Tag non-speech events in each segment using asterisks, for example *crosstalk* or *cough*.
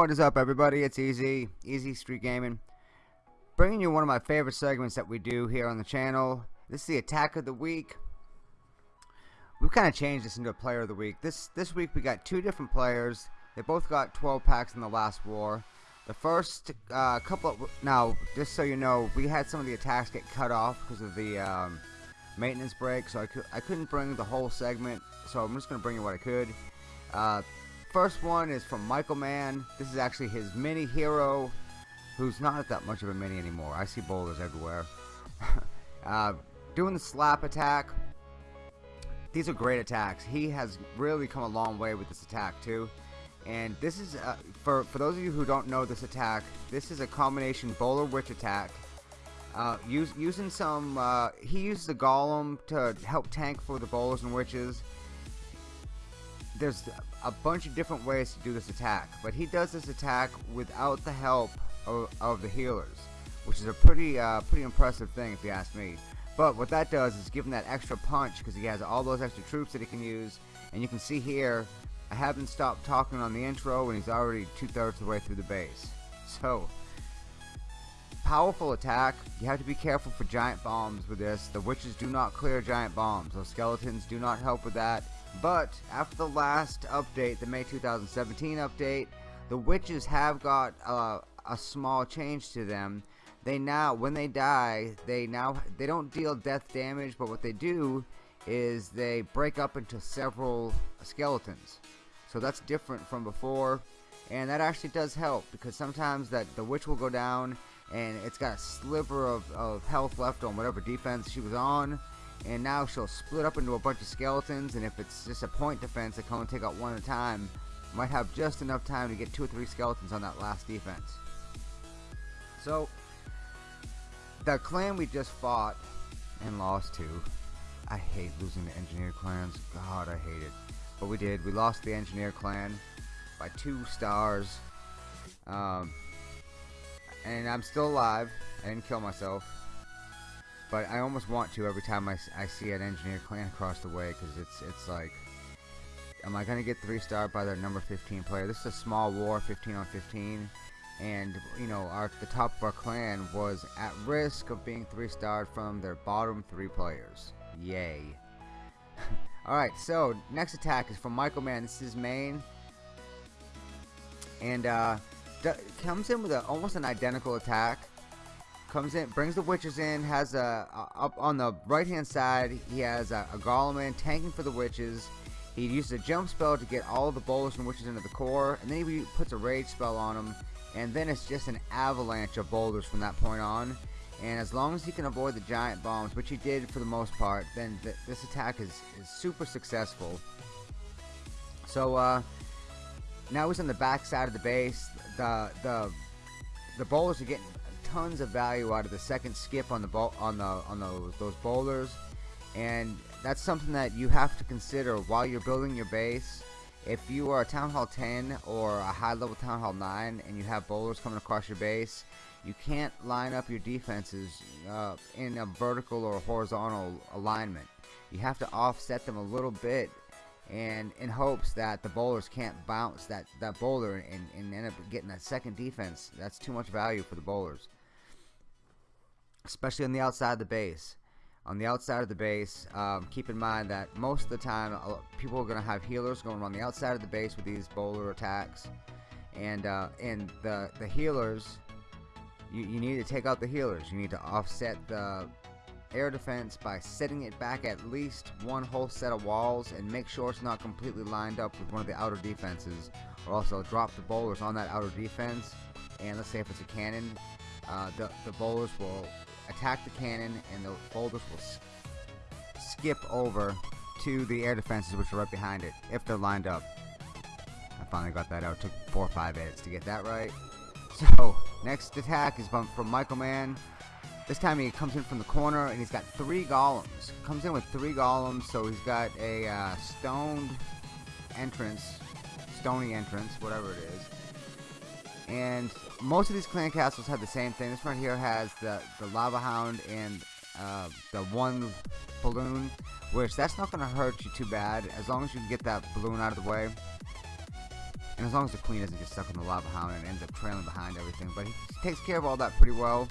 What is up everybody? It's Easy, Easy Street Gaming. Bringing you one of my favorite segments that we do here on the channel. This is the Attack of the Week. We've kind of changed this into a Player of the Week. This this week we got two different players. They both got 12 packs in the last war. The first uh, couple, of, now just so you know, we had some of the attacks get cut off because of the um, maintenance break, so I, cu I couldn't bring the whole segment, so I'm just going to bring you what I could. Uh, First one is from Michael Mann. This is actually his mini hero, who's not that much of a mini anymore. I see boulders everywhere. *laughs* uh, doing the slap attack. These are great attacks. He has really come a long way with this attack too. And this is, uh, for, for those of you who don't know this attack, this is a combination bowler witch attack. Uh, use, using some, uh, he uses the golem to help tank for the bowlers and witches there's a bunch of different ways to do this attack, but he does this attack without the help of, of the healers, which is a pretty uh, pretty impressive thing if you ask me. But what that does is give him that extra punch because he has all those extra troops that he can use, and you can see here, I haven't stopped talking on the intro, and he's already two-thirds of the way through the base. *laughs* So, powerful attack. You have to be careful for giant bombs with this. The witches do not clear giant bombs. Those skeletons do not help with that but after the last update, the May 2017 update, the witches have got uh, a small change to them. They now, when they die, they now they don't deal death damage, but what they do is they break up into several skeletons. So that's different from before, and that actually does help because sometimes that the witch will go down and it's got a sliver of, of health left on whatever defense she was on and now she'll split up into a bunch of skeletons and if it's just a point defense that can only take out one at a time. Might have just enough time to get two or three skeletons on that last defense. So the clan we just fought and lost to I hate losing the engineer clans. God I hate it. But we did. We lost the engineer clan by two stars. Um, and I'm still alive. I didn't kill myself but I almost want to every time I, I see an engineer clan across the way because it's it's like am I gonna get three star by their number 15 player? This is a small war 15 on 15 and you know our the top of our clan was at risk of being three starred from their bottom three players. Yay. *laughs* Alright so next attack is from Michael Mann. This is main. And uh, comes in with a, almost an identical attack comes in, brings the witches in, has a, a up on the right hand side, he has a, a golem in, tanking for the witches. He uses a jump spell to get all the bowlers and witches into the core, and then he puts a rage spell on them, and then it's just an avalanche of boulders from that point on. And as long as he can avoid the giant bombs, which he did for the most part, then th this attack is, is super successful. So uh, now he's on the back side of the base. The the the bowlers are getting tons of value out of the second skip on the ball on the on those those bowlers. And that's something that you have to consider while you're building your base. If you are a town hall 10 or a high level town hall 9 and you have bowlers coming across your base you can't line up your defenses uh, in a vertical or horizontal alignment. You have to offset them a little bit and in hopes that the bowlers can't bounce that that bowler and, and end up getting that second defense. That's too much value for the bowlers especially on the outside of the base. On the outside of the base, um, keep in mind that most of the time people are going to have healers going on the outside of the base with these bowler attacks. And, uh, and the, the healers, you, you need to take out the healers. You need to offset the air defense by setting it back at least one whole set of walls and make sure it's not completely lined up with one of the outer defenses or also drop the bowlers on that outer defense and let's say if it's a cannon uh, the, the bowlers will attack the cannon and the boulders will skip over to the air defenses which are right behind it if they're lined up. I finally got that out. It took four or five edits to get that right. So next attack is from Michael Mann. This time he comes in from the corner and he's got three golems. Comes in with three golems so he's got a uh, stoned entrance stony entrance whatever it is and most of these clan castles have the same thing. This one here has the, the lava hound and uh, the one balloon, which that's not going to hurt you too bad as long as you can get that balloon out of the way. And as long as the queen doesn't get stuck in the lava hound and ends up trailing behind everything. But he takes care of all that pretty well.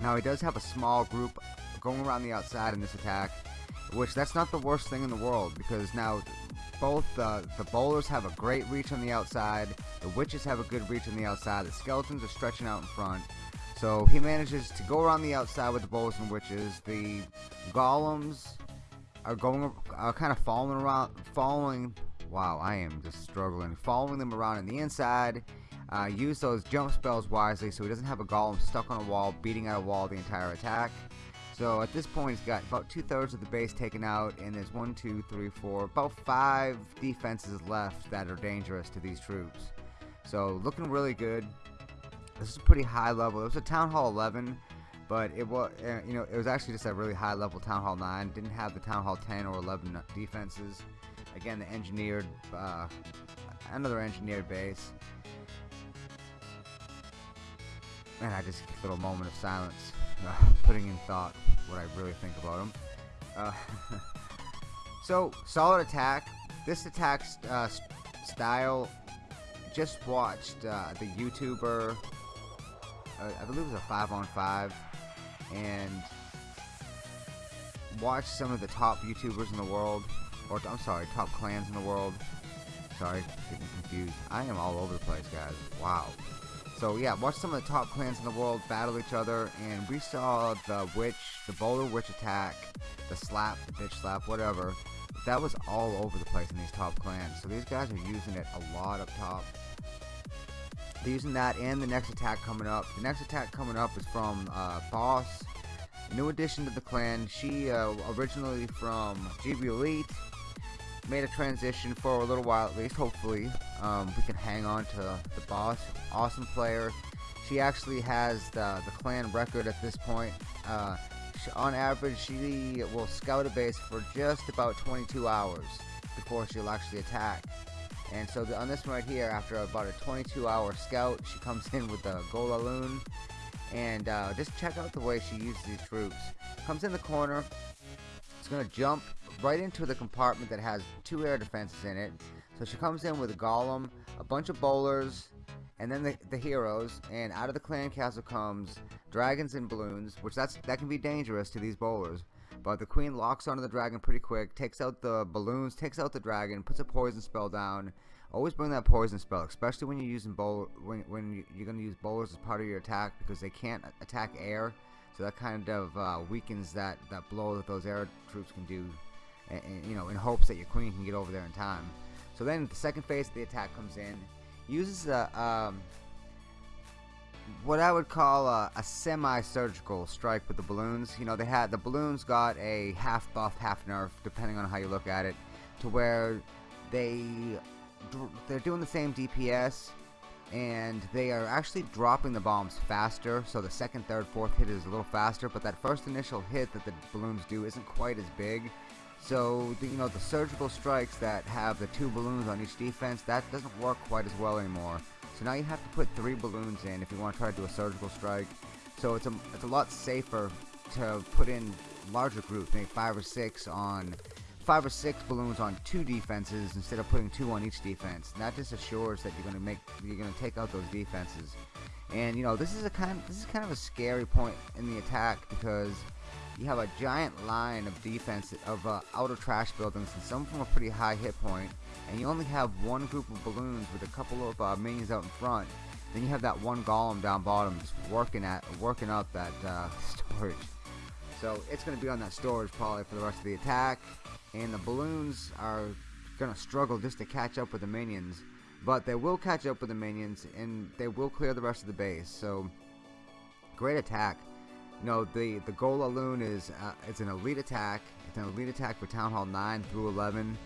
Now he does have a small group going around the outside in this attack. Which that's not the worst thing in the world because now both uh, the bowlers have a great reach on the outside, the witches have a good reach on the outside, the skeletons are stretching out in front. So he manages to go around the outside with the bowlers and witches. The golems are going, are kind of following around, following. Wow, I am just struggling. Following them around on the inside. Uh, use those jump spells wisely so he doesn't have a golem stuck on a wall, beating at a wall the entire attack. So at this point, he's got about two thirds of the base taken out, and there's one, two, three, four, about five defenses left that are dangerous to these troops. So looking really good. This is a pretty high level. It was a Town Hall 11, but it was, uh, you know, it was actually just a really high level Town Hall 9. Didn't have the Town Hall 10 or 11 defenses. Again, the engineered, uh, another engineered base. And I just a little moment of silence, uh, putting in thought what I really think about him. Uh, *laughs* so, solid attack. This attack uh, style, just watched uh, the YouTuber, uh, I believe it was a 5 on 5, and watched some of the top YouTubers in the world, or I'm sorry, top clans in the world. Sorry, getting confused. I am all over the place, guys. Wow. So yeah, watch some of the top clans in the world battle each other, and we saw the witch, the bowler witch attack, the slap, the bitch slap, whatever. That was all over the place in these top clans. So these guys are using it a lot up top. They're using that and the next attack coming up. The next attack coming up is from uh, Boss, new addition to the clan. She uh, originally from GB Elite, made a transition for a little while at least. Hopefully, um, we can hang on to the boss. Awesome player. She actually has the, the clan record at this point. Uh, she, on average, she will scout a base for just about 22 hours before she'll actually attack. And so the, on this one right here, after about a 22 hour scout, she comes in with the Golaloon. And uh, just check out the way she uses these troops. Comes in the corner. It's going to jump right into the compartment that has two air defenses in it. So she comes in with a golem, a bunch of bowlers, and then the, the heroes. And out of the clan castle comes dragons and balloons, which that's that can be dangerous to these bowlers. But the queen locks onto the dragon pretty quick, takes out the balloons, takes out the dragon, puts a poison spell down. Always bring that poison spell, especially when you're using bowl when when you're going to use bowlers as part of your attack because they can't attack air. So that kind of uh, weakens that that blow that those air troops can do and, you know, in hopes that your queen can get over there in time. So then the second phase of the attack comes in, uses a, um, what I would call a, a semi-surgical strike with the balloons. You know, they had the balloons got a half buff, half nerf, depending on how you look at it, to where they they're doing the same DPS, and they are actually dropping the bombs faster. So the second, third, fourth hit is a little faster, but that first initial hit that the balloons do isn't quite as big. So, the, you know, the surgical strikes that have the two balloons on each defense, that doesn't work quite as well anymore. So now you have to put three balloons in if you want to try to do a surgical strike. So it's a, it's a lot safer to put in larger groups, maybe five or six on five or six balloons on two defenses instead of putting two on each defense. And that just assures that you're going to make you're going to take out those defenses. And you know, this is a kind this is kind of a scary point in the attack because you have a giant line of defense of uh, outer trash buildings and some of them are pretty high hit point and you only have one group of balloons with a couple of uh, minions out in front. Then you have that one golem down bottom just working at working up that uh, *laughs* storage. So it's going to be on that storage probably for the rest of the attack and the balloons are going to struggle just to catch up with the minions but they will catch up with the minions and they will clear the rest of the base so great attack know, the, the Golaloon is uh, it's an elite attack. It's an elite attack for Town Hall 9 through 11.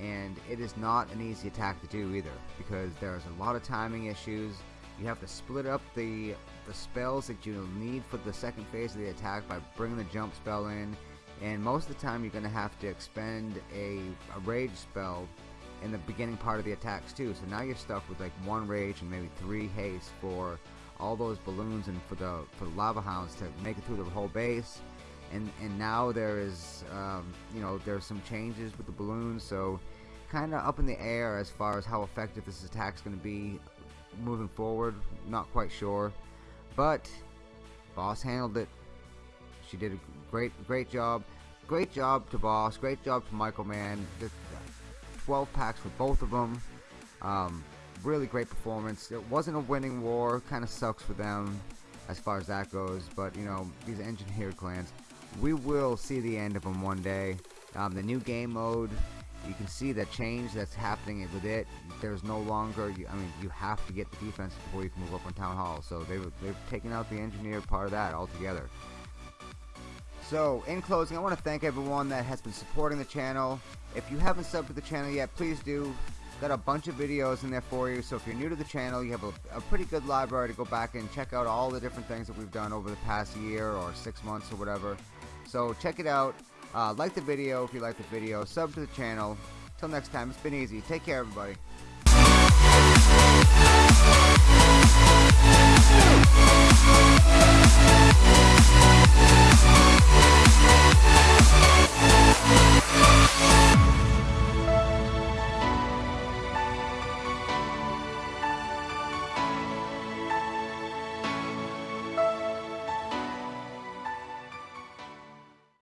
And it is not an easy attack to do either. Because there's a lot of timing issues. You have to split up the, the spells that you need for the second phase of the attack by bringing the jump spell in. And most of the time you're going to have to expend a, a rage spell in the beginning part of the attacks too. So now you're stuck with like one rage and maybe three haste for all those balloons and for the for the lava hounds to make it through the whole base and and now there is um, you know there's some changes with the balloons so kind of up in the air as far as how effective this attack's going to be moving forward. Not quite sure, but Boss handled it. She did a great, great job. Great job to Boss. Great job to Michael Mann. 12 packs for both of them. Um, really great performance. It wasn't a winning war. Kind of sucks for them as far as that goes. But you know, these engineered clans, we will see the end of them one day. Um, the new game mode you can see the change that's happening with it. There's no longer, I mean, you have to get the defense before you can move up on Town Hall. So they've, they've taken out the engineered part of that altogether. So, in closing, I want to thank everyone that has been supporting the channel. If you haven't subbed to the channel yet, please do. Got a bunch of videos in there for you, so if you're new to the channel, you have a, a pretty good library to go back and check out all the different things that we've done over the past year or six months or whatever. So check it out. Uh, like the video if you like the video. Sub to the channel. Till next time, it's been easy. Take care, everybody.